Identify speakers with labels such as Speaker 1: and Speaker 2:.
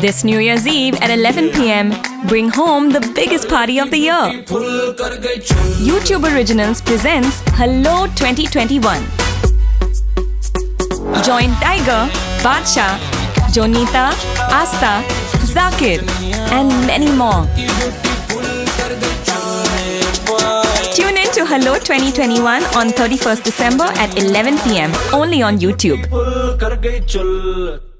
Speaker 1: This New Year's Eve at 11 pm, bring home the biggest party of the year. YouTube Originals presents Hello 2021. Join Tiger, Badshah, Jonita, Aastha, Zakir, and many more. Tune in to Hello 2021 on 31st December at 11 pm, only on YouTube.